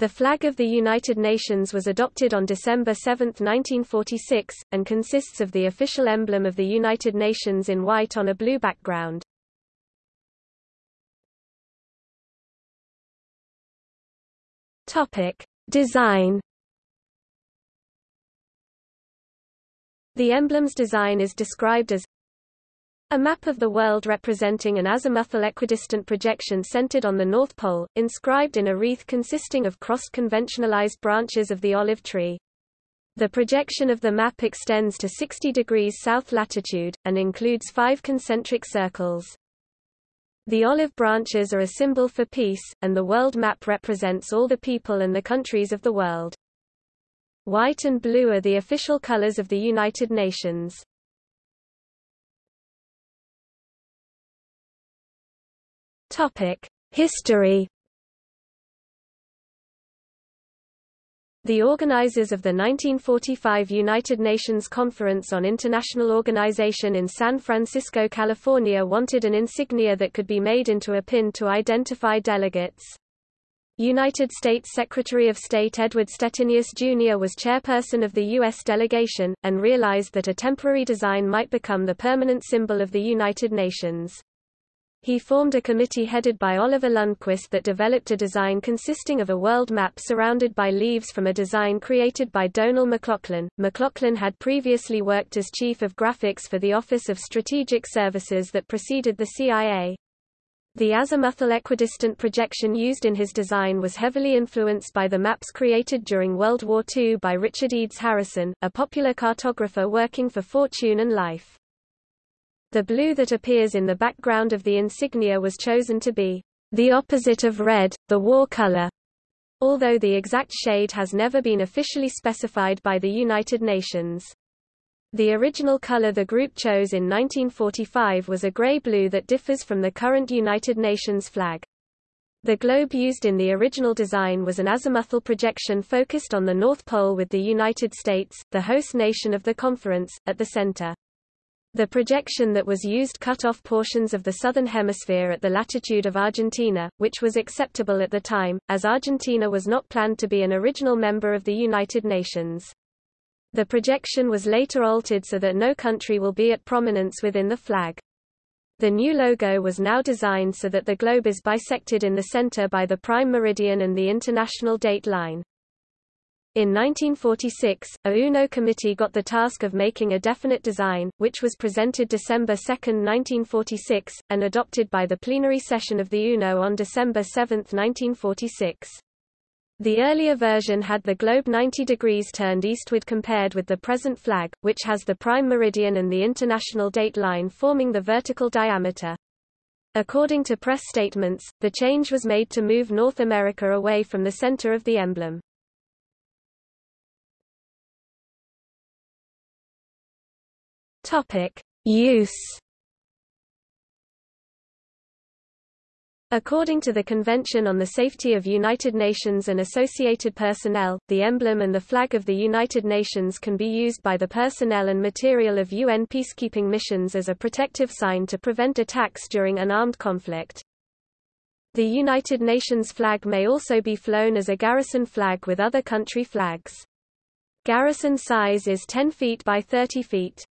The flag of the United Nations was adopted on December 7, 1946, and consists of the official emblem of the United Nations in white on a blue background. Topic: Design. The emblem's design is described as a map of the world representing an azimuthal equidistant projection centered on the North Pole, inscribed in a wreath consisting of cross-conventionalized branches of the olive tree. The projection of the map extends to 60 degrees south latitude, and includes five concentric circles. The olive branches are a symbol for peace, and the world map represents all the people and the countries of the world. White and blue are the official colors of the United Nations. Topic: History. The organizers of the 1945 United Nations Conference on International Organization in San Francisco, California wanted an insignia that could be made into a pin to identify delegates. United States Secretary of State Edward Stettinius Jr. was chairperson of the U.S. delegation, and realized that a temporary design might become the permanent symbol of the United Nations. He formed a committee headed by Oliver Lundquist that developed a design consisting of a world map surrounded by leaves from a design created by Donald McLaughlin. McLaughlin had previously worked as chief of graphics for the Office of Strategic Services that preceded the CIA. The azimuthal equidistant projection used in his design was heavily influenced by the maps created during World War II by Richard Edes Harrison, a popular cartographer working for Fortune and Life. The blue that appears in the background of the insignia was chosen to be the opposite of red, the war color, although the exact shade has never been officially specified by the United Nations. The original color the group chose in 1945 was a gray-blue that differs from the current United Nations flag. The globe used in the original design was an azimuthal projection focused on the North Pole with the United States, the host nation of the conference, at the center. The projection that was used cut off portions of the southern hemisphere at the latitude of Argentina, which was acceptable at the time, as Argentina was not planned to be an original member of the United Nations. The projection was later altered so that no country will be at prominence within the flag. The new logo was now designed so that the globe is bisected in the center by the prime meridian and the international date line. In 1946, a UNO committee got the task of making a definite design, which was presented December 2, 1946, and adopted by the plenary session of the UNO on December 7, 1946. The earlier version had the globe 90 degrees turned eastward compared with the present flag, which has the prime meridian and the international date line forming the vertical diameter. According to press statements, the change was made to move North America away from the center of the emblem. Topic: Use According to the Convention on the Safety of United Nations and Associated Personnel, the emblem and the flag of the United Nations can be used by the personnel and material of UN peacekeeping missions as a protective sign to prevent attacks during an armed conflict. The United Nations flag may also be flown as a garrison flag with other country flags. Garrison size is 10 feet by 30 feet.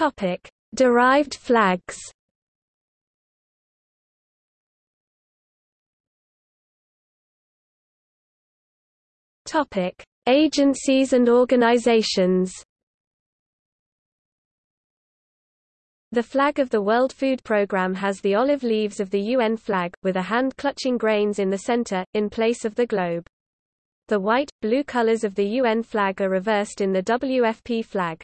Topic: Derived flags. Topic: Agencies and organizations. The flag of the World Food Programme has the olive leaves of the UN flag, with a hand clutching grains in the center, in place of the globe. The white, blue colors of the UN flag are reversed in the WFP flag.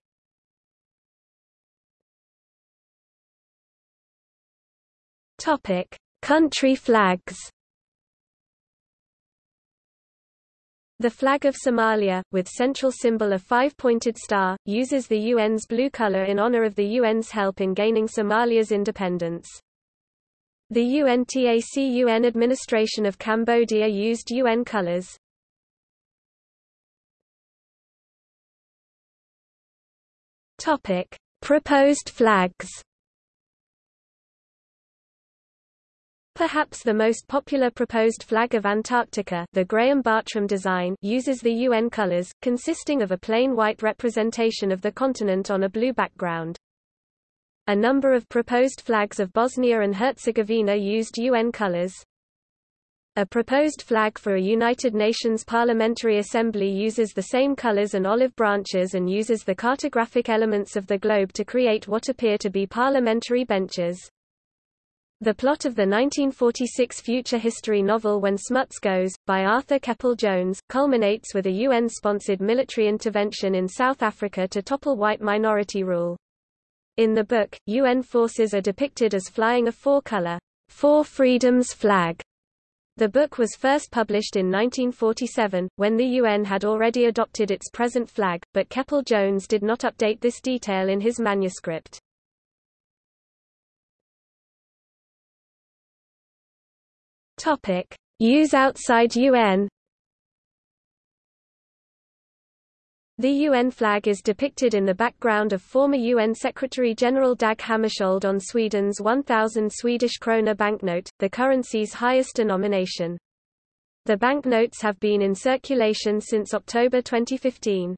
Topic: Country flags. The flag of Somalia, with central symbol a five-pointed star, uses the UN's blue color in honor of the UN's help in gaining Somalia's independence. The UNTAC UN administration of Cambodia used UN colors. Topic: Proposed flags. Perhaps the most popular proposed flag of Antarctica the Graham-Bartram design uses the UN colors, consisting of a plain white representation of the continent on a blue background. A number of proposed flags of Bosnia and Herzegovina used UN colors. A proposed flag for a United Nations Parliamentary Assembly uses the same colors and olive branches and uses the cartographic elements of the globe to create what appear to be parliamentary benches. The plot of the 1946 future history novel When Smuts Goes, by Arthur Keppel Jones, culminates with a UN-sponsored military intervention in South Africa to topple white minority rule. In the book, UN forces are depicted as flying a four-color, Four Freedoms flag. The book was first published in 1947, when the UN had already adopted its present flag, but Keppel Jones did not update this detail in his manuscript. Topic: Use outside UN. The UN flag is depicted in the background of former UN Secretary-General Dag Hammarskjöld on Sweden's 1,000 Swedish krona banknote, the currency's highest denomination. The banknotes have been in circulation since October 2015.